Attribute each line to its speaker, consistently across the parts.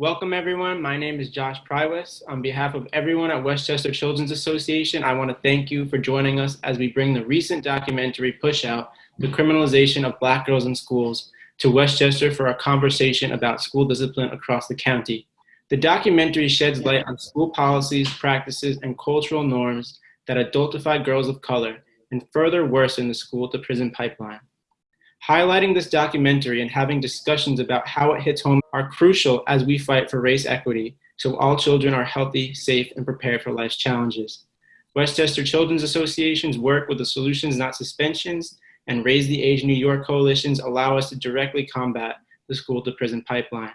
Speaker 1: Welcome everyone. My name is Josh Prywes. On behalf of everyone at Westchester Children's Association, I want to thank you for joining us as we bring the recent documentary Push Out, the criminalization of black girls in schools, to Westchester for a conversation about school discipline across the county. The documentary sheds light on school policies, practices, and cultural norms that adultify girls of color and further worsen the school to prison pipeline. Highlighting this documentary and having discussions about how it hits home are crucial as we fight for race equity so all children are healthy, safe, and prepared for life's challenges. Westchester Children's Association's work with the Solutions Not Suspensions and Raise the Age New York coalitions allow us to directly combat the school to prison pipeline.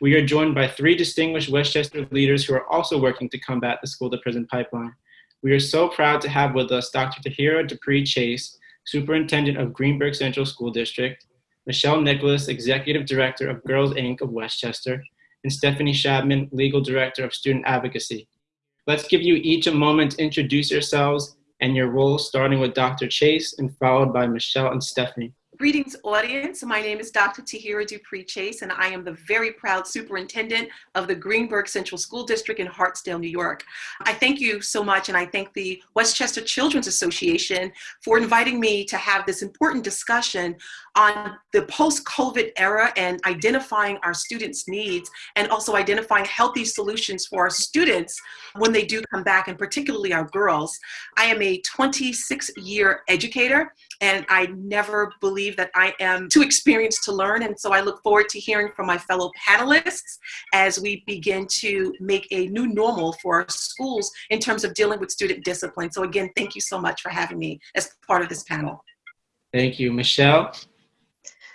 Speaker 1: We are joined by three distinguished Westchester leaders who are also working to combat the school to prison pipeline. We are so proud to have with us Dr. Tahira Dupree Chase, Superintendent of Greenburgh Central School District, Michelle Nicholas, Executive Director of Girls Inc. of Westchester, and Stephanie Shabman, Legal Director of Student Advocacy. Let's give you each a moment to introduce yourselves and your roles, starting with Dr. Chase and followed by Michelle and Stephanie.
Speaker 2: Greetings, audience. My name is Dr. Tahira Dupree Chase, and I am the very proud superintendent of the Greenburgh Central School District in Hartsdale, New York. I thank you so much, and I thank the Westchester Children's Association for inviting me to have this important discussion on the post-COVID era and identifying our students' needs and also identifying healthy solutions for our students when they do come back, and particularly our girls. I am a 26-year educator, and I never believe that I am too experienced to learn. And so I look forward to hearing from my fellow panelists as we begin to make a new normal for our schools in terms of dealing with student discipline. So again, thank you so much for having me as part of this panel.
Speaker 1: Thank you. Michelle?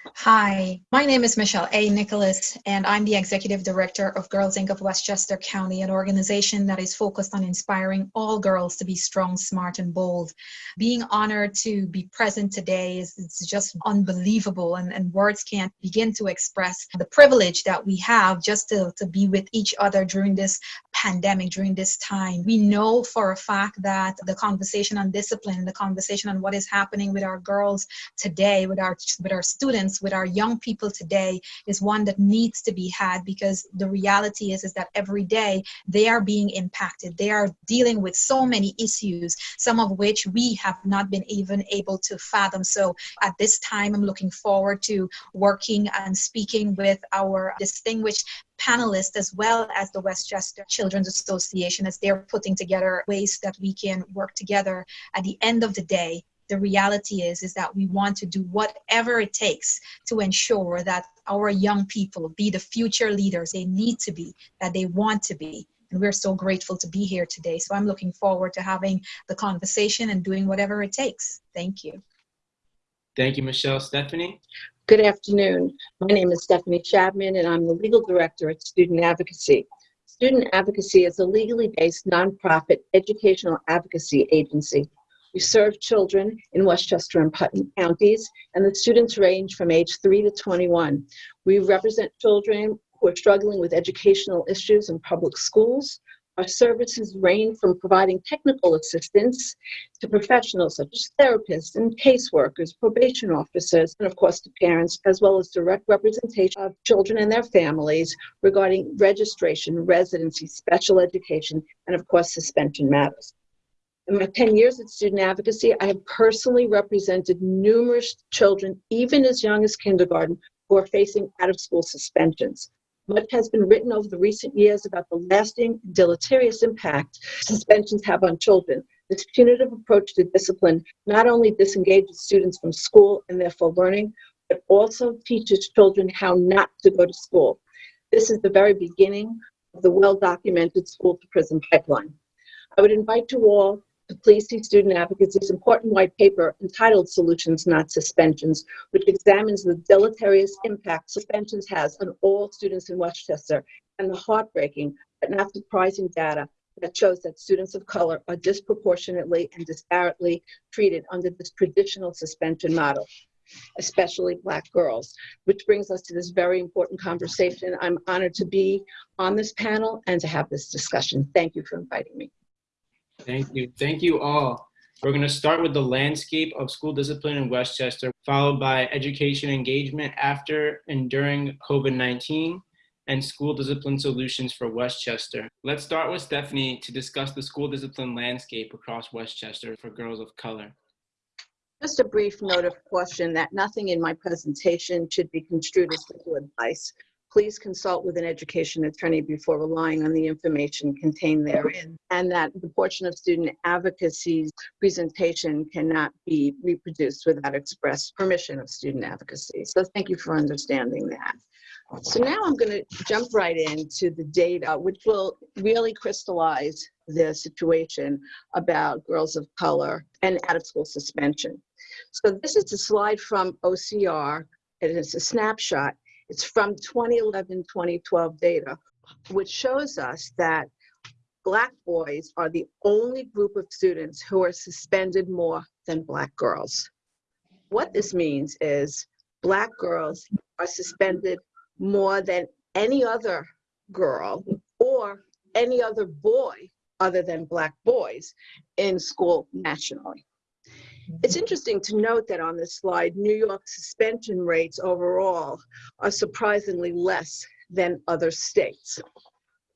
Speaker 3: Hi, my name is Michelle A. Nicholas, and I'm the Executive Director of Girls Inc. of Westchester County, an organization that is focused on inspiring all girls to be strong, smart, and bold. Being honored to be present today is it's just unbelievable, and, and words can't begin to express the privilege that we have just to, to be with each other during this pandemic, during this time. We know for a fact that the conversation on discipline, the conversation on what is happening with our girls today, with our, with our students, with our young people today is one that needs to be had because the reality is, is that every day they are being impacted. They are dealing with so many issues, some of which we have not been even able to fathom. So at this time, I'm looking forward to working and speaking with our distinguished panelists as well as the Westchester Children's Association as they're putting together ways that we can work together. At the end of the day, the reality is is that we want to do whatever it takes to ensure that our young people be the future leaders they need to be that they want to be. And we're so grateful to be here today. So i'm looking forward to having the conversation and doing whatever it takes. Thank you.
Speaker 1: Thank you michelle. Stephanie?
Speaker 4: Good afternoon. My name is stephanie shabman and i'm the legal director at student advocacy. Student advocacy is a legally based nonprofit educational advocacy agency we serve children in Westchester and Putnam counties, and the students range from age 3 to 21. We represent children who are struggling with educational issues in public schools. Our services range from providing technical assistance to professionals such as therapists and caseworkers, probation officers, and of course to parents, as well as direct representation of children and their families regarding registration, residency, special education, and of course suspension matters. In my 10 years at student advocacy, I have personally represented numerous children, even as young as kindergarten, who are facing out of school suspensions. Much has been written over the recent years about the lasting deleterious impact suspensions have on children. This punitive approach to discipline not only disengages students from school and therefore learning, but also teaches children how not to go to school. This is the very beginning of the well-documented school to prison pipeline. I would invite you all to please see student advocacy's important white paper entitled Solutions Not Suspensions, which examines the deleterious impact suspensions has on all students in Westchester and the heartbreaking but not surprising data that shows that students of color are disproportionately and disparately treated under this traditional suspension model especially black girls, which brings us to this very important conversation. I'm honored to be on this panel and to have this discussion. Thank you for inviting me.
Speaker 1: Thank you. Thank you all. We're going to start with the landscape of school discipline in Westchester, followed by education engagement after and during COVID-19, and school discipline solutions for Westchester. Let's start with Stephanie to discuss the school discipline landscape across Westchester for girls of color.
Speaker 4: Just a brief note of caution that nothing in my presentation should be construed as legal advice. Please consult with an education attorney before relying on the information contained therein, and that the portion of student advocacy's presentation cannot be reproduced without express permission of student advocacy. So thank you for understanding that. So now I'm going to jump right into the data, which will really crystallize the situation about girls of color and out-of-school suspension. So this is a slide from OCR. It is a snapshot. It's from 2011-2012 data, which shows us that Black boys are the only group of students who are suspended more than Black girls. What this means is Black girls are suspended more than any other girl or any other boy other than Black boys in school nationally. It's interesting to note that on this slide, New York suspension rates overall are surprisingly less than other states.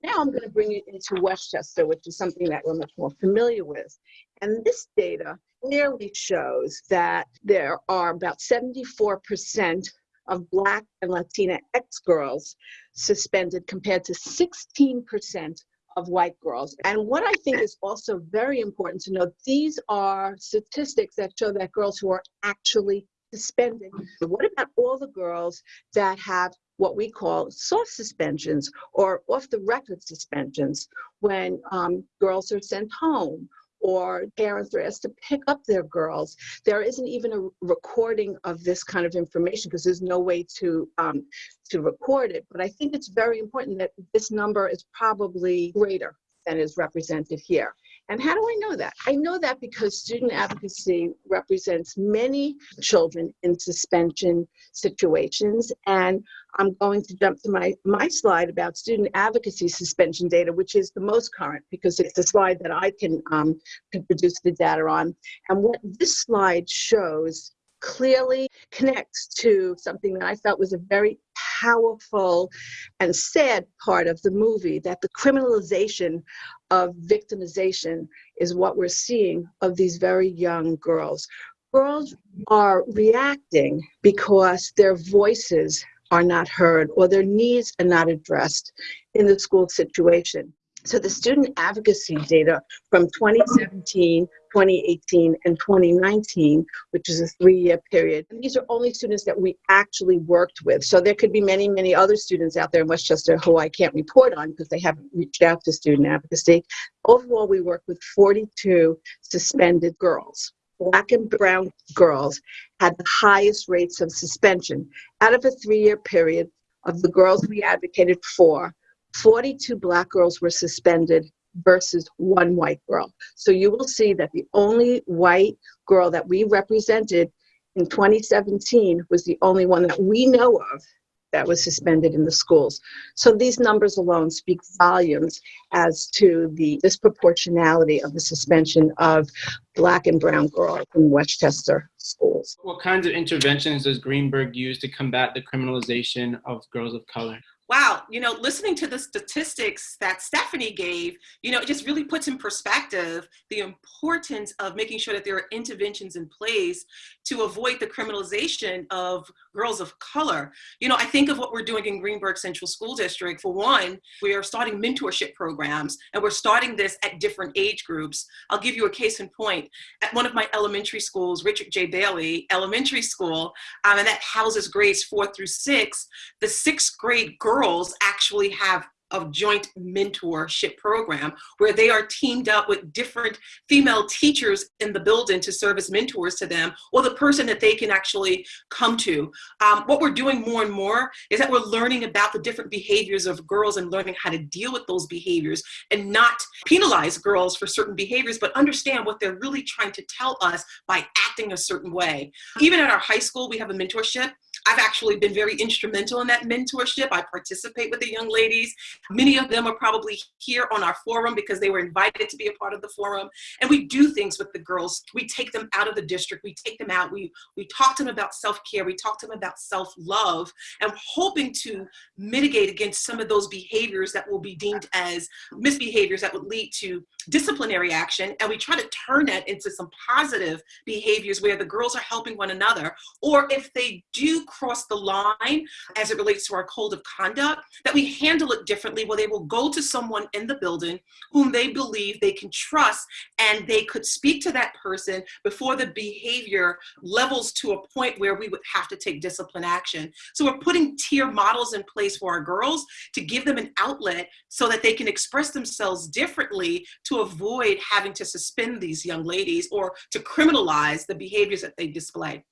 Speaker 4: Now I'm going to bring you into Westchester, which is something that we're much more familiar with. And this data clearly shows that there are about 74% of Black and Latina ex girls suspended compared to 16% of white girls. And what I think is also very important to note, these are statistics that show that girls who are actually suspended. What about all the girls that have what we call soft suspensions or off the record suspensions when um, girls are sent home or parents are asked to pick up their girls. There isn't even a recording of this kind of information because there's no way to um, to record it. But I think it's very important that this number is probably greater than is represented here. And how do I know that? I know that because student advocacy represents many children in suspension situations. And I'm going to jump to my, my slide about student advocacy suspension data, which is the most current because it's the slide that I can, um, can produce the data on. And what this slide shows clearly connects to something that I felt was a very powerful and sad part of the movie that the criminalization of victimization is what we're seeing of these very young girls. Girls are reacting because their voices are not heard or their needs are not addressed in the school situation. So the student advocacy data from 2017, 2018, and 2019, which is a three-year period, these are only students that we actually worked with. So there could be many, many other students out there in Westchester who I can't report on because they haven't reached out to student advocacy. Overall, we worked with 42 suspended girls. Black and brown girls had the highest rates of suspension. Out of a three-year period of the girls we advocated for, 42 black girls were suspended versus one white girl. So you will see that the only white girl that we represented in 2017 was the only one that we know of that was suspended in the schools. So these numbers alone speak volumes as to the disproportionality of the suspension of black and brown girls in Westchester schools.
Speaker 1: What kinds of interventions does Greenburgh use to combat the criminalization of girls of color?
Speaker 2: Wow, you know, listening to the statistics that Stephanie gave, you know, it just really puts in perspective the importance of making sure that there are interventions in place to avoid the criminalization of girls of color. You know, I think of what we're doing in Greenburgh Central School District. For one, we are starting mentorship programs and we're starting this at different age groups. I'll give you a case in point. At one of my elementary schools, Richard J. Bailey Elementary School, um, and that houses grades four through six, the sixth grade girls girls actually have a joint mentorship program where they are teamed up with different female teachers in the building to serve as mentors to them or the person that they can actually come to. Um, what we're doing more and more is that we're learning about the different behaviors of girls and learning how to deal with those behaviors and not penalize girls for certain behaviors, but understand what they're really trying to tell us by acting a certain way. Even at our high school, we have a mentorship I've actually been very instrumental in that mentorship. I participate with the young ladies. Many of them are probably here on our forum because they were invited to be a part of the forum. And we do things with the girls. We take them out of the district. We take them out. We, we talk to them about self-care. We talk to them about self-love and hoping to mitigate against some of those behaviors that will be deemed as misbehaviors that would lead to disciplinary action. And we try to turn that into some positive behaviors where the girls are helping one another. Or if they do cross the line as it relates to our code of conduct, that we handle it differently where they will go to someone in the building whom they believe they can trust and they could speak to that person before the behavior levels to a point where we would have to take discipline action. So we're putting tier models in place for our girls to give them an outlet so that they can express themselves differently to avoid having to suspend these young ladies or to criminalize the behaviors that they display.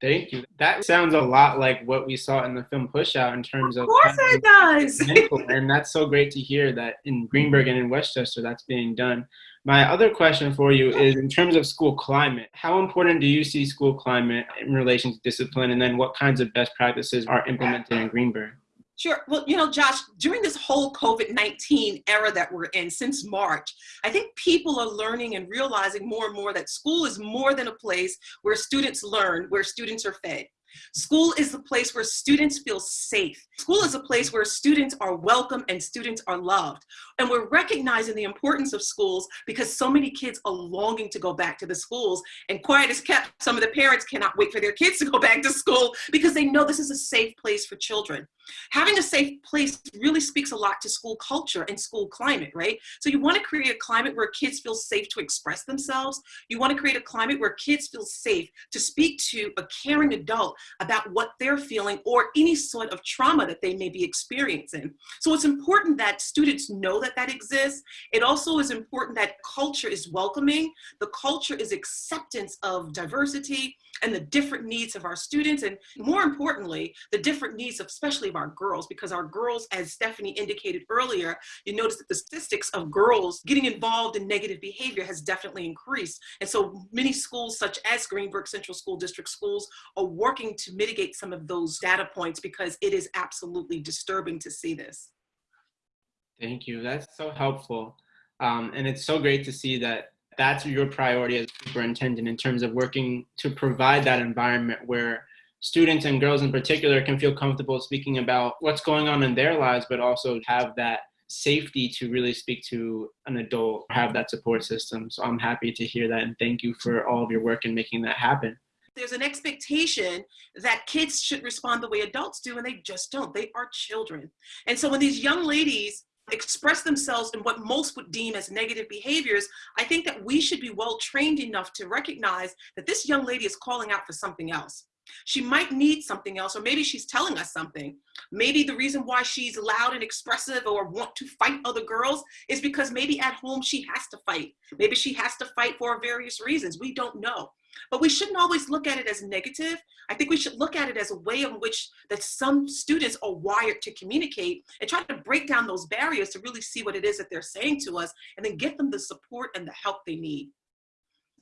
Speaker 1: Thank you. That sounds a lot like what we saw in the film Push Out in terms of.
Speaker 2: Of course it does.
Speaker 1: and that's so great to hear that in Greenburgh and in Westchester that's being done. My other question for you is in terms of school climate, how important do you see school climate in relation to discipline and then what kinds of best practices are implemented in Greenburgh?
Speaker 2: Sure. Well, you know, Josh, during this whole COVID 19 era that we're in since March, I think people are learning and realizing more and more that school is more than a place where students learn, where students are fed. School is the place where students feel safe. School is a place where students are welcome and students are loved. And we're recognizing the importance of schools because so many kids are longing to go back to the schools. And quiet is kept, some of the parents cannot wait for their kids to go back to school because they know this is a safe place for children. Having a safe place really speaks a lot to school culture and school climate, right? So you want to create a climate where kids feel safe to express themselves. You want to create a climate where kids feel safe to speak to a caring adult about what they're feeling or any sort of trauma that they may be experiencing. So it's important that students know that that exists. It also is important that culture is welcoming. The culture is acceptance of diversity and the different needs of our students and more importantly, the different needs of especially of our girls because our girls, as Stephanie indicated earlier, you notice that the statistics of girls getting involved in negative behavior has definitely increased. And so many schools such as Greenburgh Central School District schools are working to mitigate some of those data points because it is absolutely disturbing to see this.
Speaker 1: Thank you. That's so helpful. Um, and it's so great to see that that's your priority as superintendent in terms of working to provide that environment where students and girls in particular can feel comfortable speaking about what's going on in their lives, but also have that safety to really speak to an adult, have that support system. So I'm happy to hear that and thank you for all of your work in making that happen.
Speaker 2: There's an expectation that kids should respond the way adults do, and they just don't. They are children. And so when these young ladies express themselves in what most would deem as negative behaviors, I think that we should be well trained enough to recognize that this young lady is calling out for something else. She might need something else, or maybe she's telling us something. Maybe the reason why she's loud and expressive or want to fight other girls is because maybe at home she has to fight. Maybe she has to fight for various reasons. We don't know. But we shouldn't always look at it as negative. I think we should look at it as a way in which that some students are wired to communicate and try to break down those barriers to really see what it is that they're saying to us and then get them the support and the help they need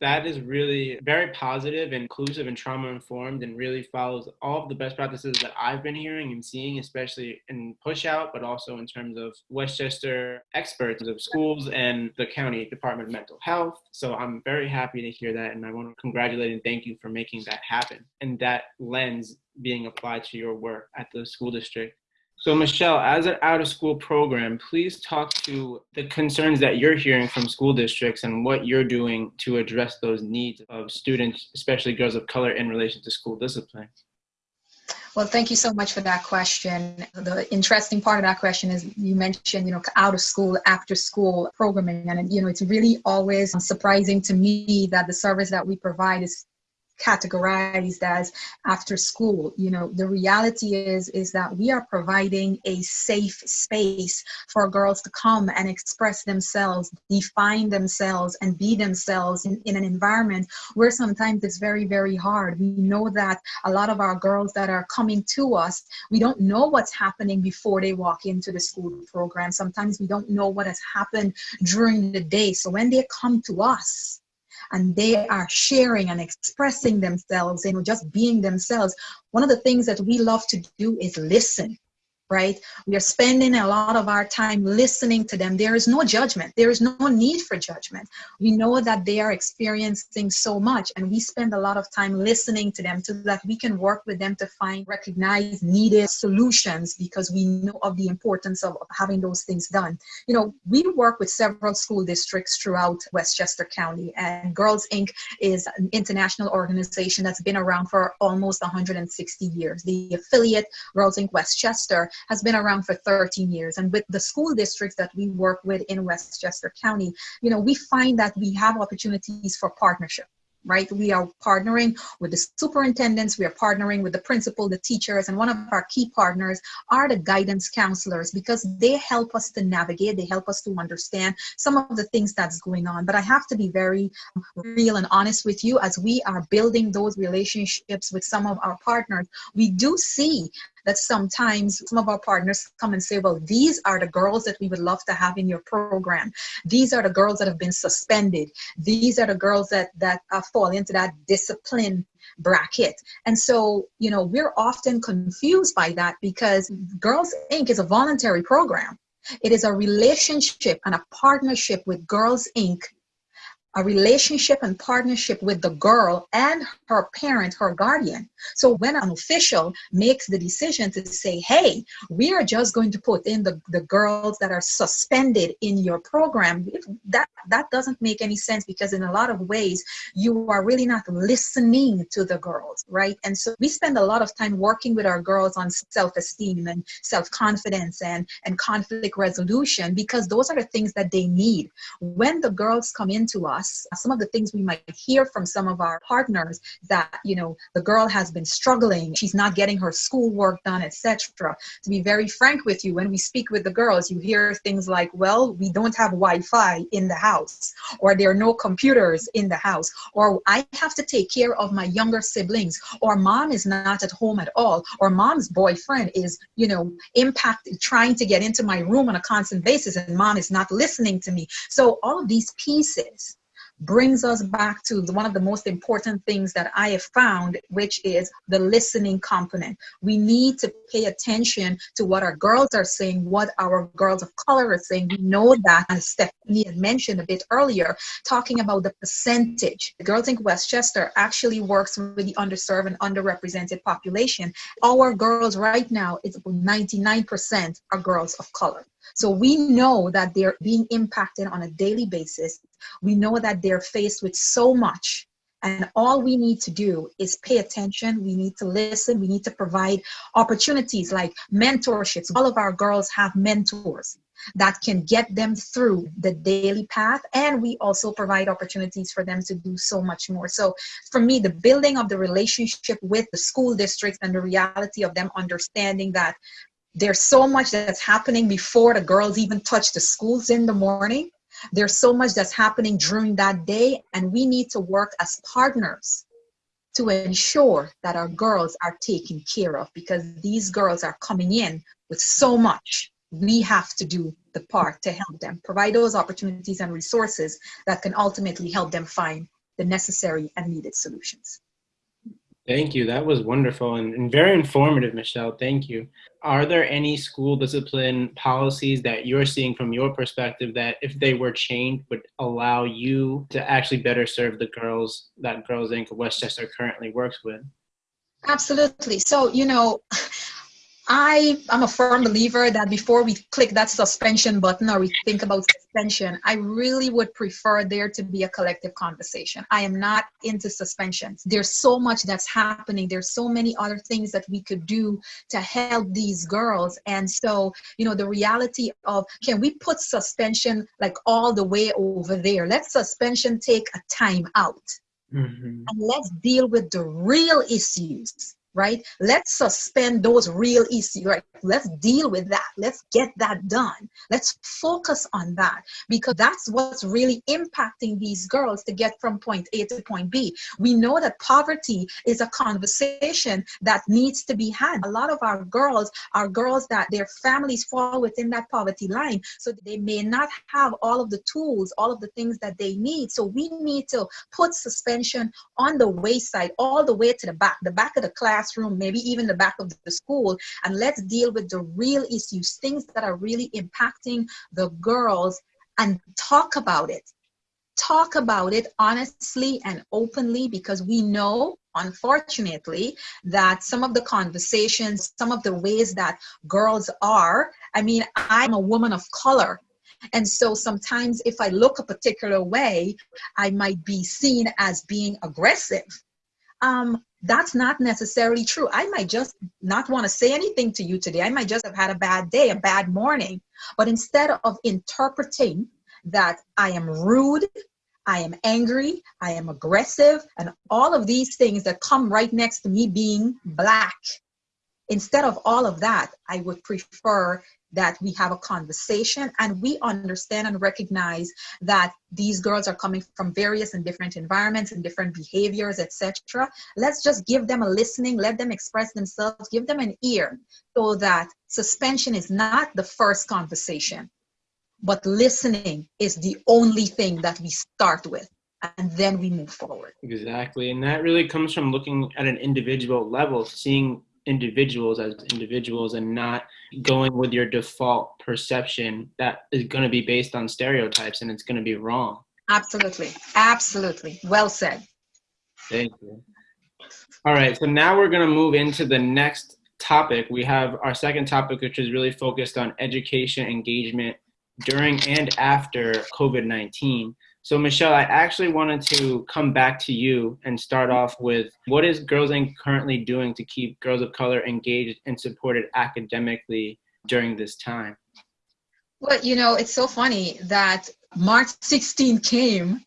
Speaker 1: that is really very positive, inclusive, and trauma informed, and really follows all of the best practices that I've been hearing and seeing, especially in push out, but also in terms of Westchester experts of schools and the county Department of Mental Health. So I'm very happy to hear that, and I want to congratulate and thank you for making that happen and that lens being applied to your work at the school district. So Michelle, as an out of school program, please talk to the concerns that you're hearing from school districts and what you're doing to address those needs of students, especially girls of color in relation to school discipline.
Speaker 3: Well, thank you so much for that question. The interesting part of that question is you mentioned, you know, out of school, after school programming. And, you know, it's really always surprising to me that the service that we provide is categorized as after school. You know the reality is is that we are providing a safe space for girls to come and express themselves define themselves and be themselves in, in an environment where sometimes it's very very hard. We know that a lot of our girls that are coming to us we don't know what's happening before they walk into the school program. Sometimes we don't know what has happened during the day. So when they come to us and they are sharing and expressing themselves and just being themselves, one of the things that we love to do is listen right? We are spending a lot of our time listening to them. There is no judgment. There is no need for judgment. We know that they are experiencing so much and we spend a lot of time listening to them so that we can work with them to find, recognize needed solutions because we know of the importance of having those things done. You know, we work with several school districts throughout Westchester County and Girls Inc. is an international organization that's been around for almost 160 years. The affiliate Girls Inc. Westchester has been around for 13 years. And with the school districts that we work with in Westchester County, you know, we find that we have opportunities for partnership right? We are partnering with the superintendents, we are partnering with the principal, the teachers, and one of our key partners are the guidance counselors because they help us to navigate, they help us to understand some of the things that's going on. But I have to be very um, real and honest with you as we are building those relationships with some of our partners, we do see that sometimes some of our partners come and say, well, these are the girls that we would love to have in your program. These are the girls that have been suspended. These are the girls that, that uh, fall into that discipline bracket. And so, you know, we're often confused by that because Girls Inc. is a voluntary program. It is a relationship and a partnership with Girls Inc a relationship and partnership with the girl and her parent, her guardian. So when an official makes the decision to say, hey, we are just going to put in the, the girls that are suspended in your program, that, that doesn't make any sense because in a lot of ways, you are really not listening to the girls, right? And so we spend a lot of time working with our girls on self-esteem and self-confidence and, and conflict resolution because those are the things that they need. When the girls come into us, us some of the things we might hear from some of our partners that you know the girl has been struggling she's not getting her schoolwork done etc to be very frank with you when we speak with the girls you hear things like well we don't have wi-fi in the house or there are no computers in the house or i have to take care of my younger siblings or mom is not at home at all or mom's boyfriend is you know impacted trying to get into my room on a constant basis and mom is not listening to me. So all of these pieces brings us back to one of the most important things that I have found, which is the listening component. We need to pay attention to what our girls are saying, what our girls of color are saying. We know that, as Stephanie had mentioned a bit earlier, talking about the percentage. Girls Inc. Westchester actually works with the underserved and underrepresented population. Our girls right now, it's about 99% are girls of color. So we know that they're being impacted on a daily basis. We know that they're faced with so much. And all we need to do is pay attention. We need to listen. We need to provide opportunities like mentorships. All of our girls have mentors that can get them through the daily path. And we also provide opportunities for them to do so much more. So for me, the building of the relationship with the school districts and the reality of them understanding that there's so much that's happening before the girls even touch the schools in the morning. There's so much that's happening during that day, and we need to work as partners to ensure that our girls are taken care of because these girls are coming in with so much. We have to do the part to help them, provide those opportunities and resources that can ultimately help them find the necessary and needed solutions.
Speaker 1: Thank you. That was wonderful and, and, very informative, Michelle. Thank you. Are there any school discipline policies that you're seeing from your perspective that, if they were changed, would allow you to actually better serve the girls that Girls Inc. Westchester currently works with?
Speaker 3: Absolutely. So, you know, I am a firm believer that before we click that suspension button or we think about suspension, I really would prefer there to be a collective conversation. I am not into suspensions. There's so much that's happening. There's so many other things that we could do to help these girls. And so, you know, the reality of can we put suspension like all the way over there? Let suspension take a time out. Mm -hmm. And let's deal with the real issues right? Let's suspend those real issues, right? Let's deal with that. Let's get that done. Let's focus on that because that's what's really impacting these girls to get from point A to point B. We know that poverty is a conversation that needs to be had. A lot of our girls are girls that their families fall within that poverty line, so they may not have all of the tools, all of the things that they need. So we need to put suspension on the wayside, all the way to the back, the back of the classroom, maybe even the back of the school, and let's deal with the real issues, things that are really impacting the girls, and talk about it. Talk about it honestly and openly because we know unfortunately that some of the conversations some of the ways that girls are i mean i'm a woman of color and so sometimes if I look a particular way, I might be seen as being aggressive. Um, that's not necessarily true. I might just not want to say anything to you today. I might just have had a bad day, a bad morning. But instead of interpreting that I am rude, I am angry, I am aggressive, and all of these things that come right next to me being black, instead of all of that, I would prefer that we have a conversation and we understand and recognize that these girls are coming from various and different environments and different behaviors etc let's just give them a listening let them express themselves give them an ear so that suspension is not the first conversation but listening is the only thing that we start with and then we move forward.
Speaker 1: Exactly. And that really comes from looking at an individual level seeing individuals as individuals and not going with your default perception that is going to be based on stereotypes and it's going to be wrong.
Speaker 3: Absolutely. Absolutely. Well said.
Speaker 1: Thank you. All right. So now we're going to move into the next topic. We have our second topic, which is really focused on education engagement during and after COVID 19. So Michelle, I actually wanted to come back to you and start off with what is Girls Inc. currently doing to keep girls of color engaged and supported academically during this time?
Speaker 3: Well, you know, it's so funny that March 16 came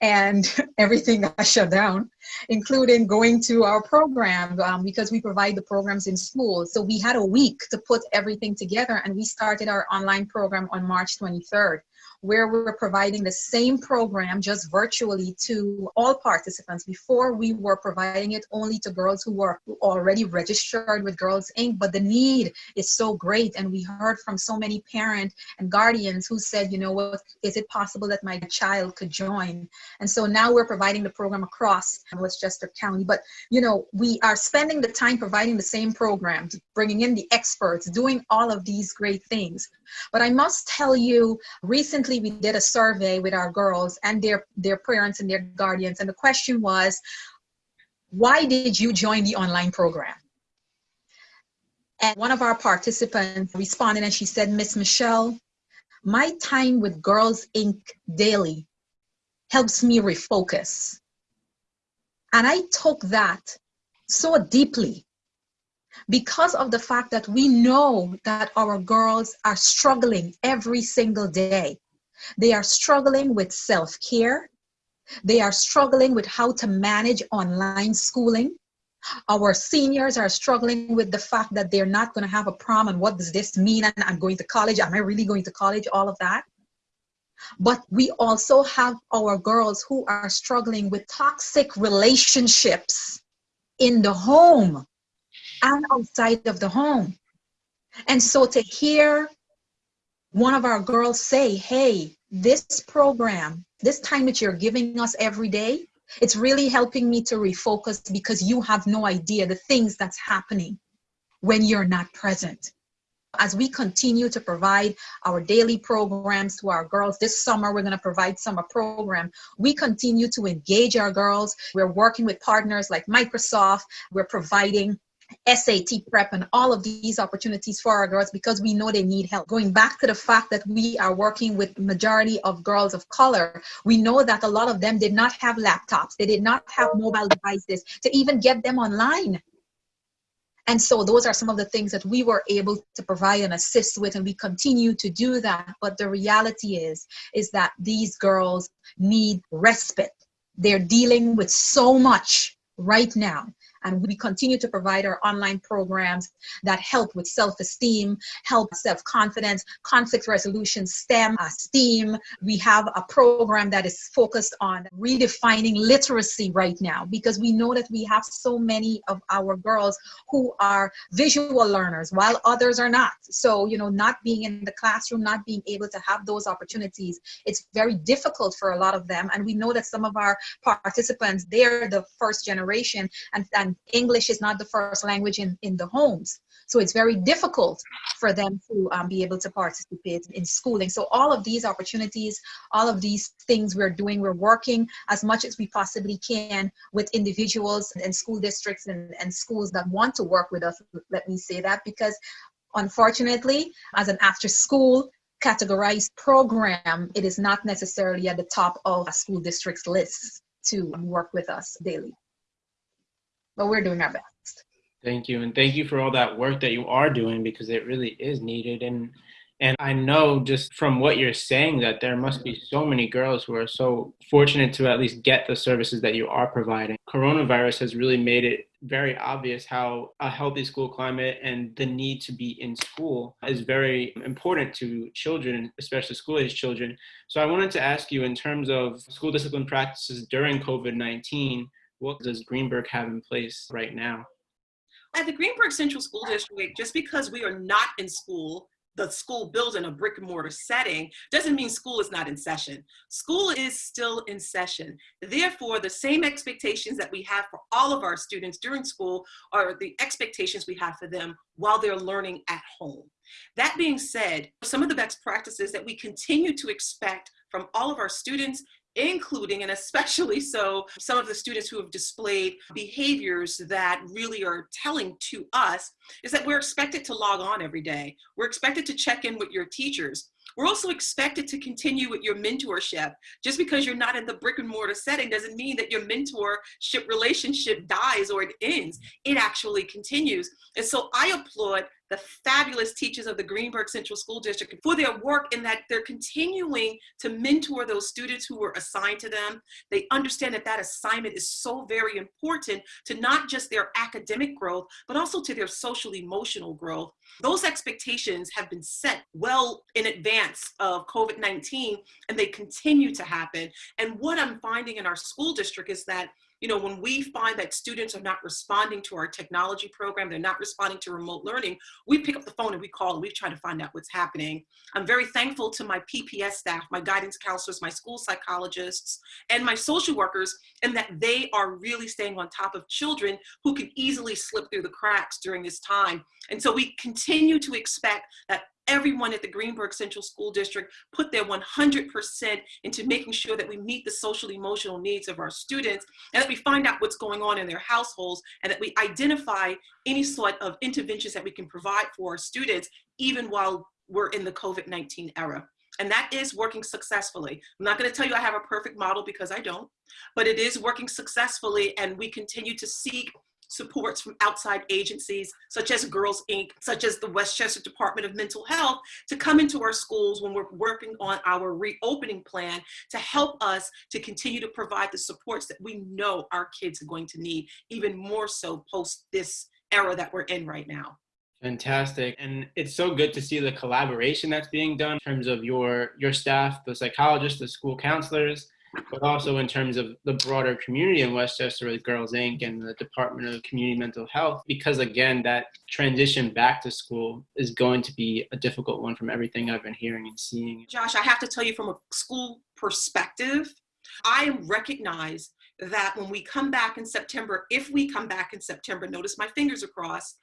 Speaker 3: and everything got shut down, including going to our program um, because we provide the programs in school. So we had a week to put everything together and we started our online program on March 23rd where we're providing the same program just virtually to all participants. Before we were providing it only to girls who were already registered with Girls Inc., but the need is so great. And we heard from so many parents and guardians who said, you know what, is it possible that my child could join? And so now we're providing the program across Westchester County. But, you know, we are spending the time providing the same programs, bringing in the experts, doing all of these great things. But I must tell you, recently we did a survey with our girls and their, their parents and their guardians. And the question was, why did you join the online program? And one of our participants responded and she said, Miss Michelle, my time with Girls Inc. daily helps me refocus. And I took that so deeply because of the fact that we know that our girls are struggling every single day. They are struggling with self-care. They are struggling with how to manage online schooling. Our seniors are struggling with the fact that they're not going to have a prom and what does this mean? And I'm going to college. Am I really going to college? All of that. But we also have our girls who are struggling with toxic relationships in the home and outside of the home. And so to hear one of our girls say, hey, this program, this time that you're giving us every day, it's really helping me to refocus because you have no idea the things that's happening when you're not present. As we continue to provide our daily programs to our girls, this summer we're going to provide summer program. We continue to engage our girls. We're working with partners like Microsoft. We're providing SAT prep and all of these opportunities for our girls because we know they need help. Going back to the fact that we are working with majority of girls of color, we know that a lot of them did not have laptops. They did not have mobile devices to even get them online. And so those are some of the things that we were able to provide and assist with, and we continue to do that. But the reality is, is that these girls need respite. They're dealing with so much right now And we continue to provide our online programs that help with self-esteem, help self-confidence, conflict resolution, STEM, uh, STEAM. We have a program that is focused on redefining literacy right now because we know that we have so many of our girls who are visual learners while others are not. So, you know, not being in the classroom, not being able to have those opportunities, it's very difficult for a lot of them. And we know that some of our participants, they're the first generation and, and English is not the first language in, in the homes. So it's very difficult for them to um, be able to participate in schooling. So all of these opportunities, all of these things we're doing, we're working as much as we possibly can with individuals and school districts and, and schools that want to work with us, let me say that, because unfortunately, as an after school categorized program, it is not necessarily at the top of a school district's list to work with us daily. But we're doing our best.
Speaker 1: Thank you. And thank you for all that work that you are doing because it really is needed. And and I know just from what you're saying that there must be so many girls who are so fortunate to at least get the services that you are providing. Coronavirus has really made it very obvious how a healthy school climate and the need to be in school is very important to children, especially school age children. So I wanted to ask you in terms of school discipline practices during COVID-19, what does Greenburgh have in place right now?
Speaker 2: At the Greenburgh Central School District, just because we are not in school the school building a brick and mortar setting doesn't mean school is not in session. School is still in session. Therefore, the same expectations that we have for all of our students during school are the expectations we have for them while they're learning at home. That being said, some of the best practices that we continue to expect from all of our students including and especially so some of the students who have displayed behaviors that really are telling to us is that we're expected to log on every day. We're expected to check in with your teachers. We're also expected to continue with your mentorship. Just because you're not in the brick and mortar setting doesn't mean that your mentorship relationship dies or it ends. It actually continues. And so I applaud the fabulous teachers of the Greenburgh Central School District for their work in that they're continuing to mentor those students who were assigned to them. They understand that that assignment is so very important to not just their academic growth, but also to their social emotional growth. Those expectations have been set well in advance of COVID-19 and they continue to happen. And what I'm finding in our school district is that you know, when we find that students are not responding to our technology program, they're not responding to remote learning, we pick up the phone and we call and we try to find out what's happening. I'm very thankful to my PPS staff, my guidance counselors, my school psychologists, and my social workers, and that they are really staying on top of children who can easily slip through the cracks during this time. And so we continue to expect that everyone at the Greenburgh Central School District put their 100% into making sure that we meet the social emotional needs of our students and that we find out what's going on in their households and that we identify any sort of interventions that we can provide for our students even while we're in the COVID-19 era. And that is working successfully. I'm not gonna tell you I have a perfect model because I don't, but it is working successfully and we continue to seek supports from outside agencies such as Girls Inc., such as the Westchester Department of Mental Health to come into our schools when we're working on our reopening plan to help us to continue to provide the supports that we know our kids are going to need even more so post this era that we're in right now.
Speaker 1: Fantastic. And it's so good to see the collaboration that's being done in terms of your your staff, the psychologists, the school counselors, but also in terms of the broader community in Westchester with Girls Inc. and the Department of Community Mental Health, because again, that transition back to school is going to be a difficult one from everything I've been hearing and seeing.
Speaker 2: Josh, I have to tell you from a school perspective, I recognize that when we come back in September, if we come back in September, notice my fingers are crossed,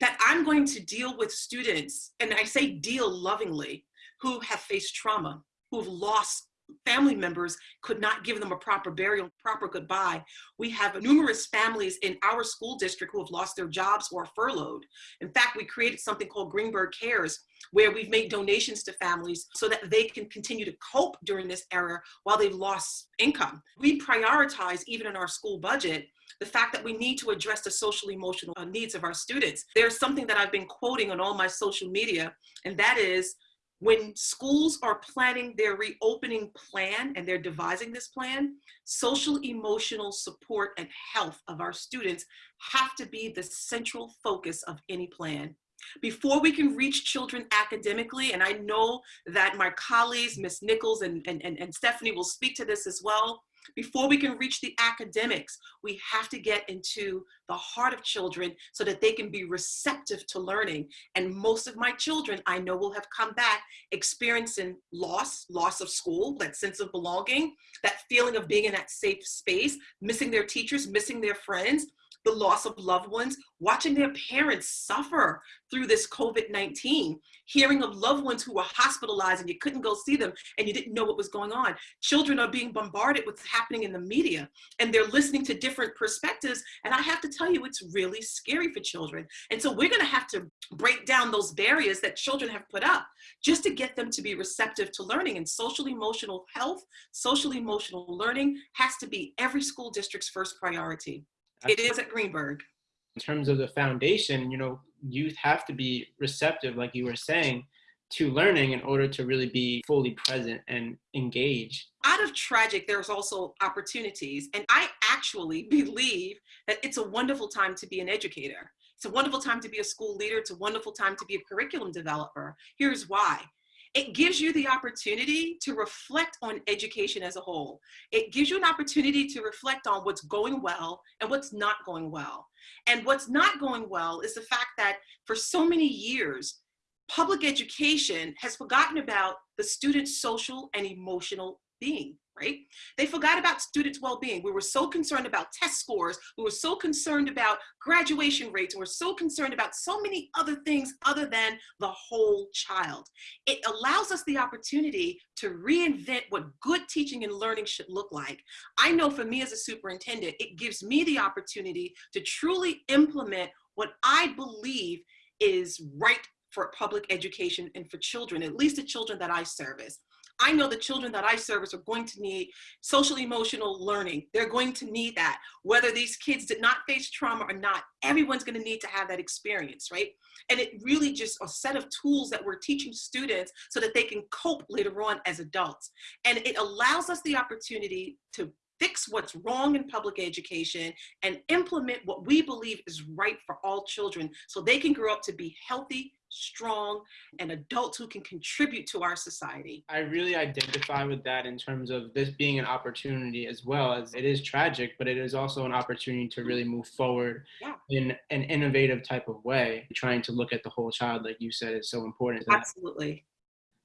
Speaker 2: that I'm going to deal with students, and I say deal lovingly, who have faced trauma, who have lost family members could not give them a proper burial, proper goodbye. We have numerous families in our school district who have lost their jobs or furloughed. In fact, we created something called Greenburgh Cares, where we've made donations to families so that they can continue to cope during this era while they've lost income. We prioritize, even in our school budget, the fact that we need to address the social emotional needs of our students. There's something that I've been quoting on all my social media, and that is When schools are planning their reopening plan and they're devising this plan, social emotional support and health of our students have to be the central focus of any plan. Before we can reach children academically, and I know that my colleagues, Ms. Nichols and, and, and, and Stephanie will speak to this as well, before we can reach the academics, we have to get into the heart of children so that they can be receptive to learning. And most of my children I know will have come back experiencing loss, loss of school, that sense of belonging, that feeling of being in that safe space, missing their teachers, missing their friends, the loss of loved ones, watching their parents suffer through this COVID-19, hearing of loved ones who were hospitalized and you couldn't go see them and you didn't know what was going on. Children are being bombarded with what's happening in the media and they're listening to different perspectives. And I have to tell you, it's really scary for children. And so we're gonna have to break down those barriers that children have put up just to get them to be receptive to learning and social emotional health, social emotional learning has to be every school district's first priority. It is at Greenburgh.
Speaker 1: in terms of the foundation, you know, youth have to be receptive, like you were saying, to learning in order to really be fully present and engage.
Speaker 2: Out of tragic, there's also opportunities. And I actually believe that it's a wonderful time to be an educator. It's a wonderful time to be a school leader. It's a wonderful time to be a curriculum developer. Here's why. It gives you the opportunity to reflect on education as a whole. It gives you an opportunity to reflect on what's going well and what's not going well. And what's not going well is the fact that for so many years, public education has forgotten about the student's social and emotional being, right? They forgot about students' well-being. We were so concerned about test scores. We were so concerned about graduation rates. We were so concerned about so many other things other than the whole child. It allows us the opportunity to reinvent what good teaching and learning should look like. I know for me as a superintendent, it gives me the opportunity to truly implement what I believe is right for public education and for children, at least the children that I service. I know the children that I service are going to need social emotional learning. They're going to need that. Whether these kids did not face trauma or not, everyone's gonna need to have that experience, right? And it really just a set of tools that we're teaching students so that they can cope later on as adults. And it allows us the opportunity to fix what's wrong in public education and implement what we believe is right for all children so they can grow up to be healthy, strong, and adults who can contribute to our society.
Speaker 1: I really identify with that in terms of this being an opportunity as well as it is tragic, but it is also an opportunity to really move forward
Speaker 2: Yeah.
Speaker 1: in an innovative type of way. Trying to look at the whole child, like you said, is so important.
Speaker 2: Absolutely.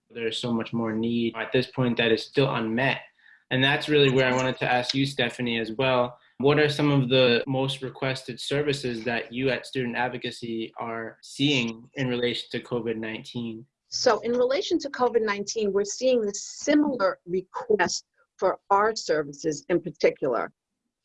Speaker 1: There's so much more need at this point that is still unmet. And that's really where I wanted to ask you, Stephanie, as well. What are some of the most requested services that you at Student Advocacy are seeing in relation to COVID 19?
Speaker 4: So in relation to COVID-19, we're seeing the similar request for our services in particular.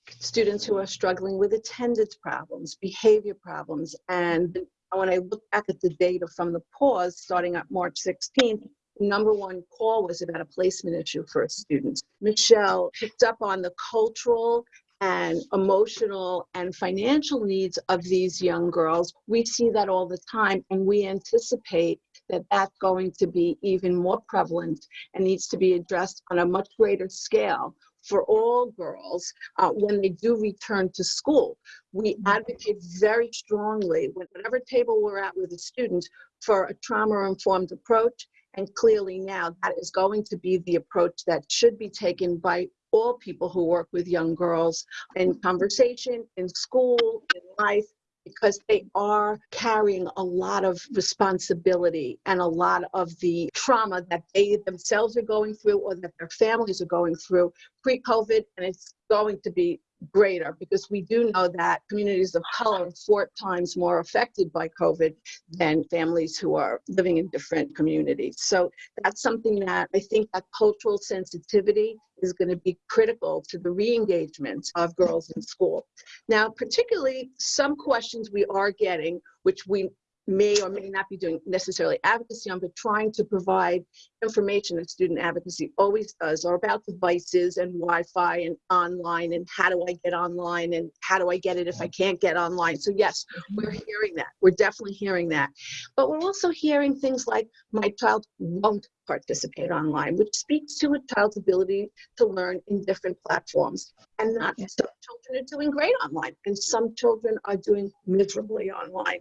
Speaker 4: Students who are struggling with attendance problems, behavior problems, and when I look back at the data from the pause, starting at March 16th, number one call was about a placement issue for a student. Michelle picked up on the cultural and emotional and financial needs of these young girls. We see that all the time, and we anticipate that that's going to be even more prevalent and needs to be addressed on a much greater scale for all girls uh, when they do return to school. We advocate very strongly, with whatever table we're at with the students, for a trauma-informed approach. And clearly now that is going to be the approach that should be taken by all people who work with young girls in conversation, in school, in life, because they are carrying a lot of responsibility and a lot of the trauma that they themselves are going through or that their families are going through pre-COVID, and it's going to be greater because we do know that communities of color are four times more affected by COVID than families who are living in different communities. So that's something that I think that cultural sensitivity is going to be critical to the re-engagement of girls in school. Now, particularly some questions we are getting, which we may or may not be doing necessarily advocacy on, but trying to provide information that student advocacy always does are about devices and Wi-Fi and online and how do I get online and how do I get it if I can't get online. So yes, mm-hmm. we're hearing that. We're definitely hearing that. But we're also hearing things like my child won't participate online, which speaks to a child's ability to learn in different platforms. And not some children are doing great online and some children are doing miserably online.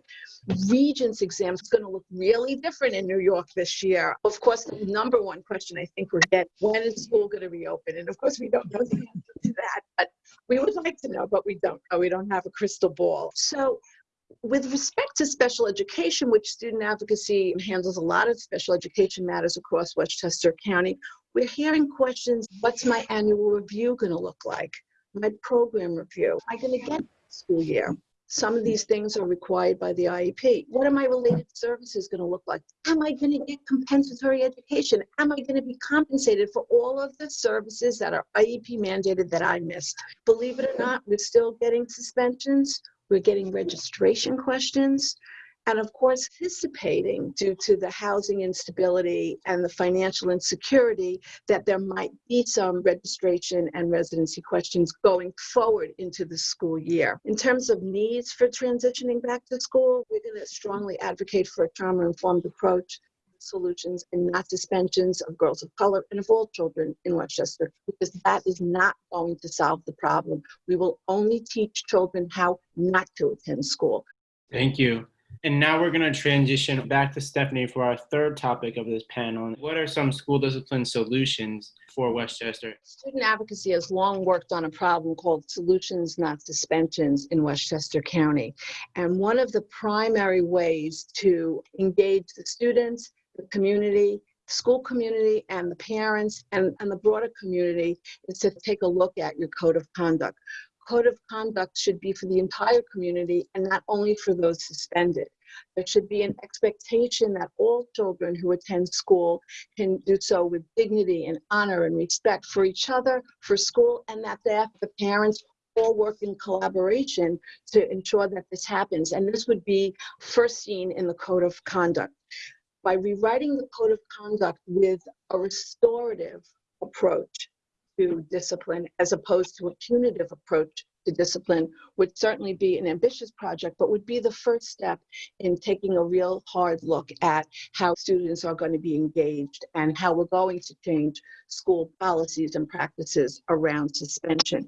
Speaker 4: Mm-hmm. Regents exams is going to look really different in New York this year. Of course, the number one question I think we're getting, when is school going to reopen? And of course, we don't know the answer to that, but we would like to know, but we don't know. We don't have a crystal ball. So with respect to special education, which student advocacy handles a lot of special education matters across Westchester County, we're hearing questions, what's my annual review going to look like? My program review? Am I going to get school year? Some of these things are required by the IEP. What are my related services going to look like? Am I going to get compensatory education? Am I going to be compensated for all of the services that are IEP mandated that I missed? Believe it or not, we're still getting suspensions. We're getting registration questions. And of course, anticipating due to the housing instability and the financial insecurity that there might be some registration and residency questions going forward into the school year. In terms of needs for transitioning back to school, we're going to strongly advocate for a trauma-informed approach solutions and not suspensions of girls of color and of all children in Westchester because that is not going to solve the problem. We will only teach children how not to attend school.
Speaker 1: Thank you. And now we're going to transition back to Stephanie for our third topic of this panel. What are some school discipline solutions for Westchester?
Speaker 4: Student advocacy has long worked on a problem called solutions, not suspensions, in Westchester County. And one of the primary ways to engage the students, the community, school community, and the parents, and, and the broader community is to take a look at your code of conduct code of conduct should be for the entire community and not only for those suspended. There should be an expectation that all children who attend school can do so with dignity and honor and respect for each other, for school, and that the parents all work in collaboration to ensure that this happens. And this would be first seen in the code of conduct. By rewriting the code of conduct with a restorative approach, to discipline as opposed to a punitive approach to discipline would certainly be an ambitious project, but would be the first step in taking a real hard look at how students are going to be engaged and how we're going to change school policies and practices around suspension.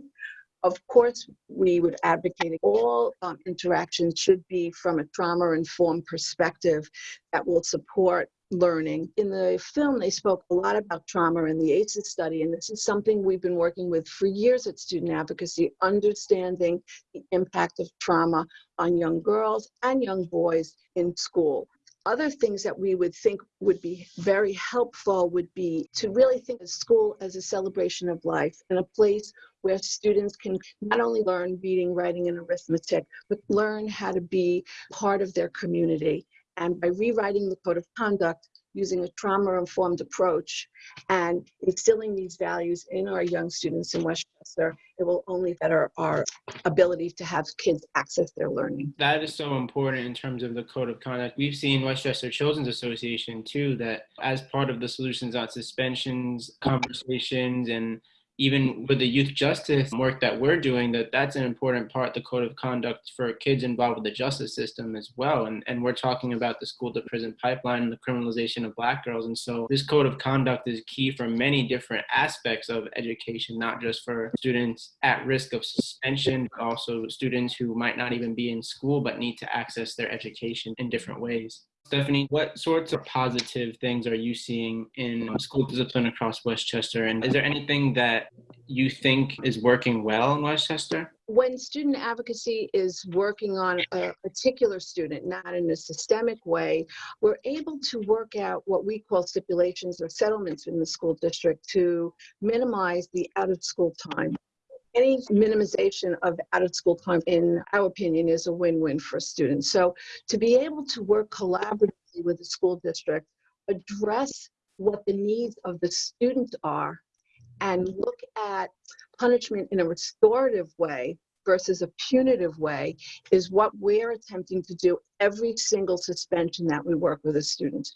Speaker 4: Of course, we would advocate all um, interactions should be from a trauma-informed perspective that will support learning. In the film, they spoke a lot about trauma in the ACEs study, and this is something we've been working with for years at Student Advocacy, understanding the impact of trauma on young girls and young boys in school. Other things that we would think would be very helpful would be to really think of school as a celebration of life and a place where students can not only learn reading, writing, and arithmetic, but learn how to be part of their community and by rewriting the code of conduct using a trauma-informed approach and instilling these values in our young students in Westchester, it will only better our ability to have kids access their learning.
Speaker 1: That is so important in terms of the code of conduct. We've seen Westchester Children's Association too, that as part of the solutions on suspensions, conversations, and even with the youth justice work that we're doing, that that's an important part, the code of conduct for kids involved with the justice system as well. And, and we're talking about the school to prison pipeline and the criminalization of black girls. And so this code of conduct is key for many different aspects of education, not just for students at risk of suspension, but also students who might not even be in school, but need to access their education in different ways. Stephanie, what sorts of positive things are you seeing in school discipline across Westchester? And is there anything that you think is working well in Westchester?
Speaker 4: When student advocacy is working on a particular student, not in a systemic way, we're able to work out what we call stipulations or settlements in the school district to minimize the out of school time any minimization of out of school time, in our opinion, is a win-win for students. So to be able to work collaboratively with the school district, address what the needs of the student are, and look at punishment in a restorative way versus a punitive way is what we're attempting to do every single suspension that we work with the students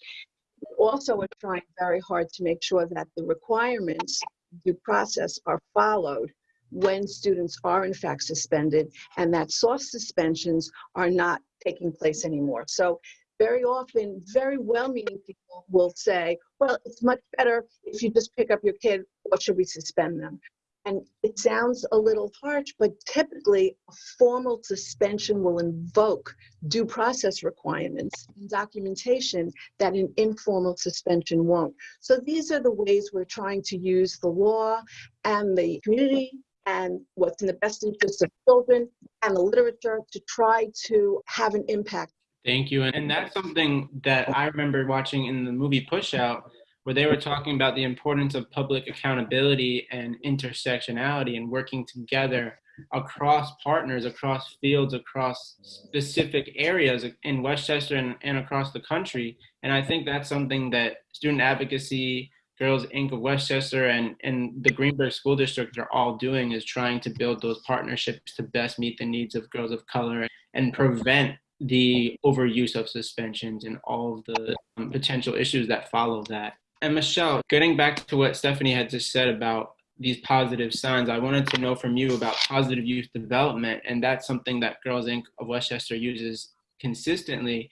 Speaker 4: we're trying very hard to make sure that the requirements due process are followed when students are in fact suspended and that soft suspensions are not taking place anymore. So very often, very well-meaning people will say, well, it's much better if you just pick up your kid, or should we suspend them? And it sounds a little harsh, but typically a formal suspension will invoke due process requirements and documentation that an informal suspension won't. So these are the ways we're trying to use the law and the community and what's in the best interest of children and the literature to try to have an impact.
Speaker 1: Thank you. And that's something that I remember watching in the movie Push Out, where they were talking about the importance of public accountability and intersectionality and working together across partners, across fields, across specific areas in Westchester and, and across the country. And I think that's something that student advocacy, Girls Inc. of Westchester and, and the Greenburgh School District are all doing is trying to build those partnerships to best meet the needs of girls of color and prevent the overuse of suspensions and all of the um, potential issues that follow that. And Michelle, getting back to what Stephanie had just said about these positive signs, I wanted to know from you about positive youth development, and that's something that Girls Inc. of Westchester uses consistently.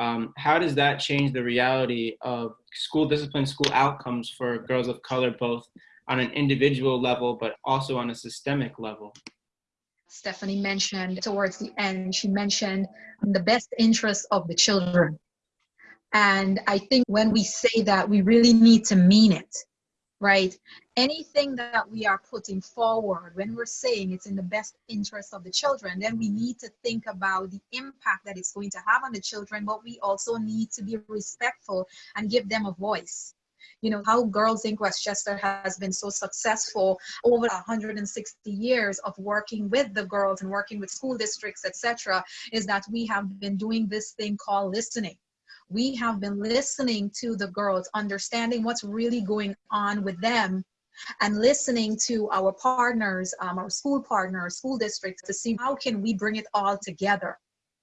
Speaker 1: Um, how does that change the reality of school discipline, school outcomes for girls of color, both on an individual level, but also on a systemic level?
Speaker 3: Stephanie mentioned towards the end, she mentioned the best interest of the children. And I think when we say that, we really need to mean it, right? Anything that we are putting forward, when we're saying it's in the best interest of the children, then we need to think about the impact that it's going to have on the children, but we also need to be respectful and give them a voice. You know how girls inc westchester has been so successful over 160 years of working with the girls and working with school districts etc is that we have been doing this thing called listening. We have been listening to the girls understanding what's really going on with them and listening to our partners um, our school partners school districts to see how can we bring it all together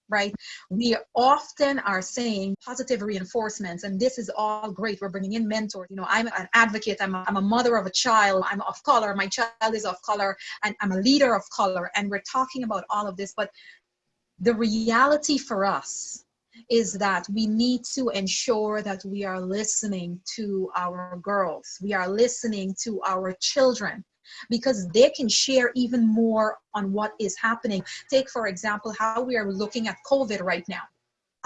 Speaker 3: right? We often are saying positive reinforcements, and this is all great. We're bringing in mentors. You know, I'm an advocate, I'm a, I'm a mother of a child, I'm of color, my child is of color, and I'm a leader of color, and we're talking about all of this. But the reality for us is that we need to ensure that we are listening to our girls, we are listening to our children because they can share even more on what is happening. Take, for example, how we are looking at COVID right now.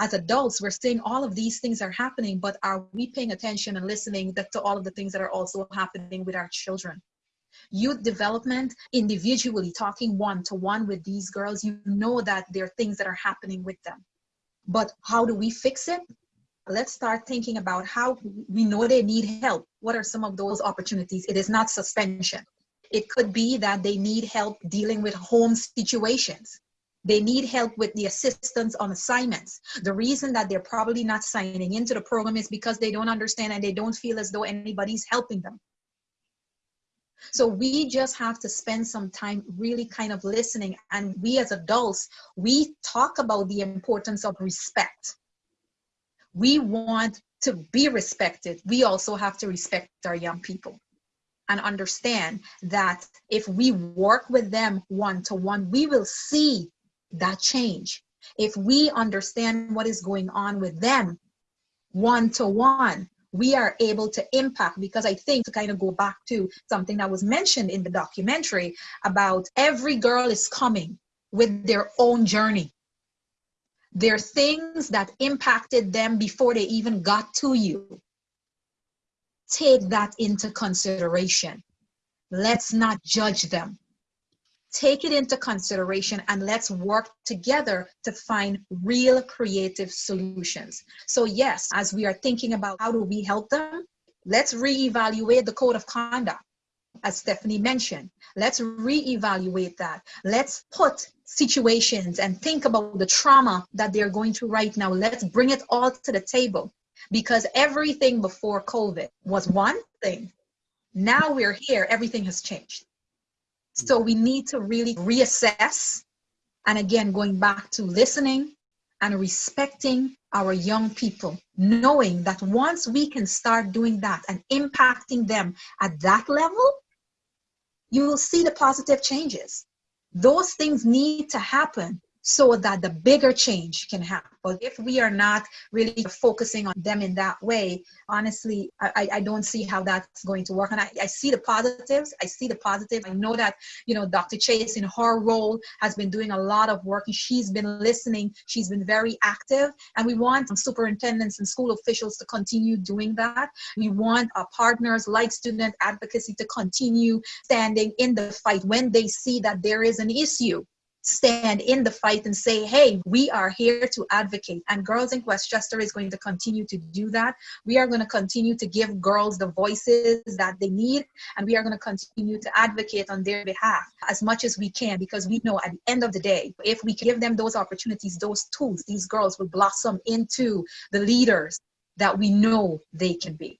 Speaker 3: As adults, we're seeing all of these things are happening, but are we paying attention and listening to all of the things that are also happening with our children? Youth development, individually talking one to one with these girls, you know that there are things that are happening with them. But how do we fix it? Let's start thinking about how we know they need help. What are some of those opportunities? It is not suspension. It could be that they need help dealing with home situations. They need help with the assistance on assignments. The reason that they're probably not signing into the program is because they don't understand and they don't feel as though anybody's helping them. So we just have to spend some time really kind of listening. And we as adults, we talk about the importance of respect. We want to be respected. We also have to respect our young people and understand that if we work with them one to one, we will see that change. If we understand what is going on with them one to one, we are able to impact because I think to kind of go back to something that was mentioned in the documentary about every girl is coming with their own journey. There are things that impacted them before they even got to you take that into consideration. Let's not judge them. Take it into consideration and let's work together to find real creative solutions. So, yes, as we are thinking about how do we help them, let's reevaluate the code of conduct, as Stephanie mentioned. Let's reevaluate that. Let's put situations and think about the trauma that they're going through right now. Let's bring it all to the table because everything before COVID was one thing. Now we're here, everything has changed. So we need to really reassess. And again, going back to listening and respecting our young people, knowing that once we can start doing that and impacting them at that level, you will see the positive changes. Those things need to happen so that the bigger change can happen. But if we are not really focusing on them in that way, honestly, I, I don't see how that's going to work. And I, I see the positives. I see the positives. I know that, you know, Dr. Chase in her role has been doing a lot of work and she's been listening. She's been very active. And we want superintendents and school officials to continue doing that. We want our partners like student advocacy to continue standing in the fight when they see that there is an issue stand in the fight and say, hey, we are here to advocate. And Girls Inc. Westchester is going to continue to do that. We are going to continue to give girls the voices that they need, and we are going to continue to advocate on their behalf as much as we can because we know at the end of the day, if we give them those opportunities, those tools, these girls will blossom into the leaders that we know they can be.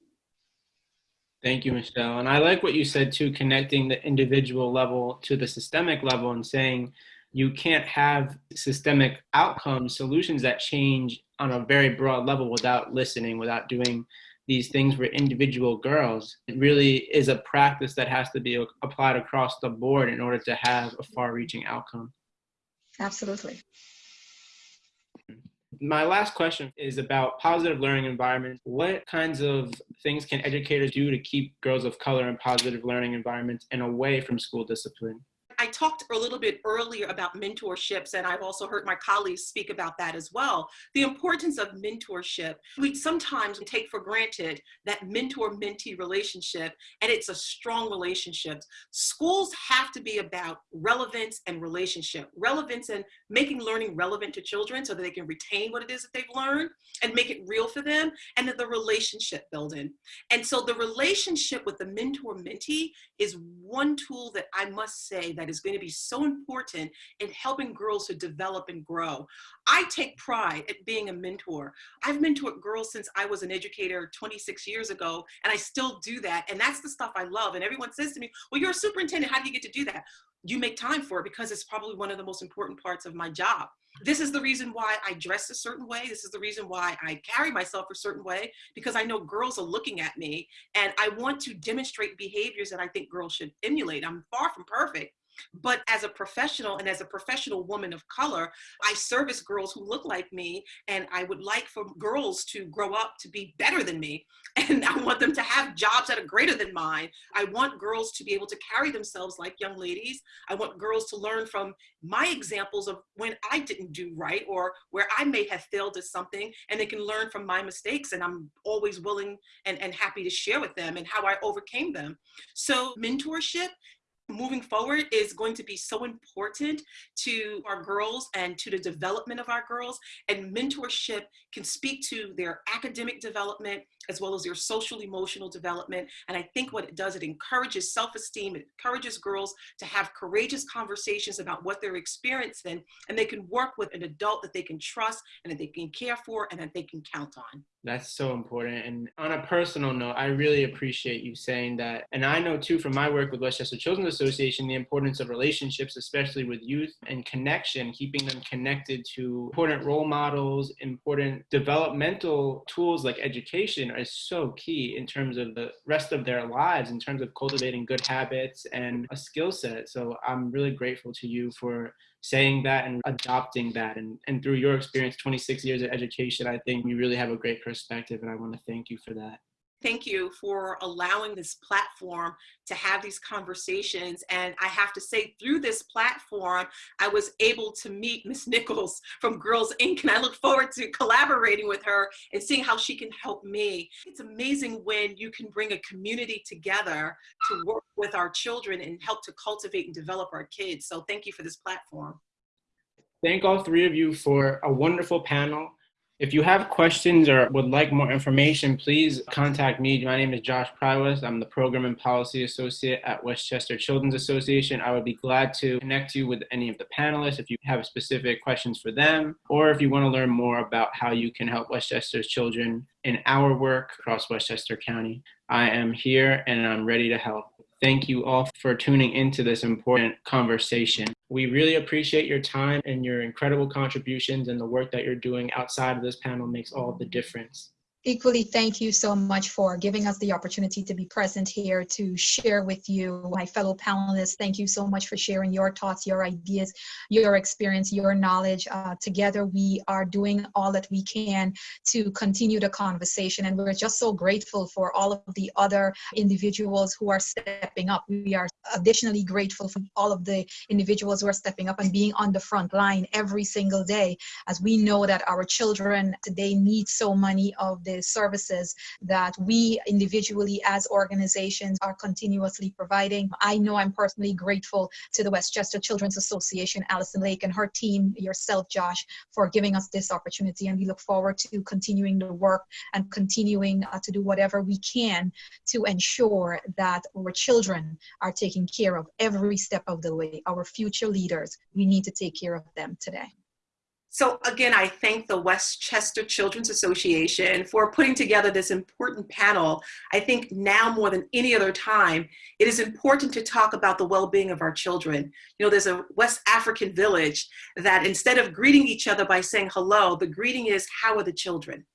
Speaker 1: Thank you, Michelle. And I like what you said too, connecting the individual level to the systemic level and saying, you can't have systemic outcome solutions that change on a very broad level without listening, without doing these things for individual girls. It really is a practice that has to be applied across the board in order to have a far reaching outcome.
Speaker 3: Absolutely.
Speaker 1: My last question is about positive learning environments. What kinds of things can educators do to keep girls of color in positive learning environments and away from school discipline?
Speaker 2: I talked a little bit earlier about mentorships, and I've also heard my colleagues speak about that as well. The importance of mentorship. We sometimes take for granted that mentor-mentee relationship, and it's a strong relationship. Schools have to be about relevance and relationship. Relevance and making learning relevant to children so that they can retain what it is that they've learned and make it real for them, and then the relationship building. And so the relationship with the mentor-mentee is one tool that I must say that is going to be so important in helping girls to develop and grow. I take pride at being a mentor. I've mentored girls since I was an educator 26 years ago, and I still do that. And that's the stuff I love. And everyone says to me, well, you're a superintendent. How do you get to do that? You make time for it because it's probably one of the most important parts of my job. This is the reason why I dress a certain way. This is the reason why I carry myself a certain way because I know girls are looking at me and I want to demonstrate behaviors that I think girls should emulate. I'm far from perfect, but as a professional and as a professional woman of color, I service girls who look like me and I would like for girls to grow up to be better than me. And I want them to have jobs that are greater than mine. I want girls to be able to carry themselves like young ladies. I want girls to learn from my examples of when I didn't do right or where I may have failed at something and they can learn from my mistakes and I'm always willing and, and happy to share with them and how I overcame them. So mentorship moving forward is going to be so important to our girls and to the development of our girls. And mentorship can speak to their academic development as well as their social emotional development and i think what it does it encourages self-esteem it encourages girls to have courageous conversations about what they're experiencing and they can work with an adult that they can trust and that they can care for and that they can count on
Speaker 1: that's so important. And on a personal note, I really appreciate you saying that. And I know too from my work with Westchester Children's Association, the importance of relationships, especially with youth and connection, keeping them connected to important role models, important developmental tools like education is so key in terms of the rest of their lives, in terms of cultivating good habits and a skill set. So I'm really grateful to you for saying that and adopting that. And, and through your experience, 26 years of education, I think you really have a great perspective and I want to thank you for that.
Speaker 2: Thank you for allowing this platform to have these conversations. And I have to say, through this platform, I was able to meet Miss Nichols from Girls Inc. And I look forward to collaborating with her and seeing how she can help me. It's amazing when you can bring a community together to work with our children and help to cultivate and develop our kids. So thank you for this platform.
Speaker 1: Thank all three of you for a wonderful panel. If you have questions or would like more information, please contact me. My name is Josh Prywes. I'm the Program and Policy Associate at Westchester Children's Association. I would be glad to connect you with any of the panelists if you have specific questions for them, or if you want to learn more about how you can help Westchester's children in our work across Westchester County. I am here and I'm ready to help. Thank you all for tuning into this important conversation. We really appreciate your time and your incredible contributions and the work that you're doing outside of this panel makes all the difference.
Speaker 3: Equally, thank you so much for giving us the opportunity to be present here to share with you, my fellow panelists. Thank you so much for sharing your thoughts, your ideas, your experience, your knowledge. Uh, together, we are doing all that we can to continue the conversation, and we're just so grateful for all of the other individuals who are stepping up. We are additionally grateful for all of the individuals who are stepping up and being on the front line every single day, as we know that our children today need so many of the services that we individually as organizations are continuously providing. I know I'm personally grateful to the Westchester Children's Association, Allison Lake and her team, yourself, Josh, for giving us this opportunity. And we look forward to continuing the work and continuing uh, to do whatever we can to ensure that our children are taken care of every step of the way. Our future leaders, we need to take care of them today.
Speaker 2: So again, I thank the Westchester Children's Association for putting together this important panel. I think now more than any other time, it is important to talk about the well-being of our children. You know, there's a West African village that instead of greeting each other by saying hello, the greeting is, how are the children?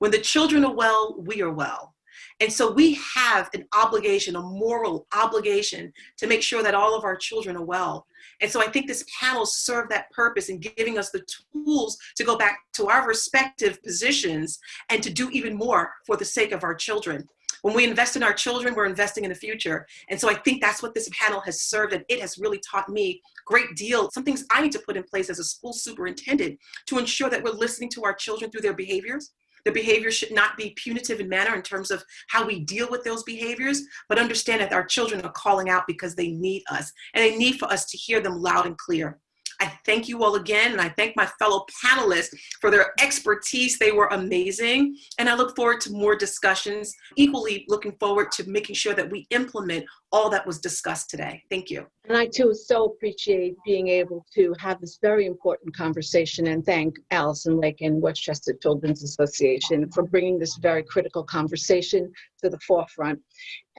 Speaker 2: When the children are well, we are well. And so we have an obligation, a moral obligation to make sure that all of our children are well. And so I think this panel served that purpose in giving us the tools to go back to our respective positions and to do even more for the sake of our children. When we invest in our children, we're investing in the future. And so I think that's what this panel has served and it has really taught me great deal, some things I need to put in place as a school superintendent to ensure that we're listening to our children through their behaviors, the behavior should not be punitive in manner in terms of how we deal with those behaviors, but understand that our children are calling out because they need us and they need for us to hear them loud and clear. I thank you all again, and I thank my fellow panelists for their expertise. They were amazing, and I look forward to more discussions. Equally looking forward to making sure that we implement all that was discussed today. Thank you.
Speaker 4: And I too so appreciate being able to have this very important conversation and thank Allison Lake and Westchester Children's Association for bringing this very critical conversation to the forefront.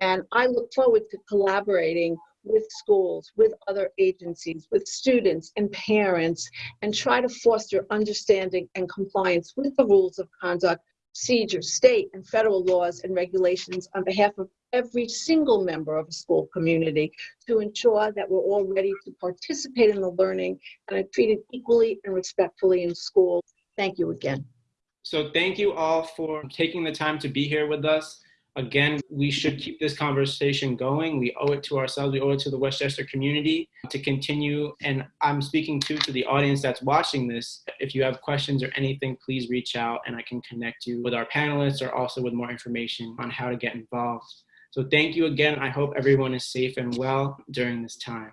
Speaker 4: And I look forward to collaborating with schools, with other agencies, with students and parents, and try to foster understanding and compliance with the rules of conduct, procedures, state and federal laws and regulations on behalf of every single member of a school community to ensure that we're all ready to participate in the learning and are treated equally and respectfully in school. Thank you again.
Speaker 1: So thank you all for taking the time to be here with us. Again, we should keep this conversation going. We owe it to ourselves. We owe it to the Westchester community to continue. And I'm speaking too to the audience that's watching this. If you have questions or anything, please reach out and I can connect you with our panelists or also with more information on how to get involved. So thank you again. I hope everyone is safe and well during this time.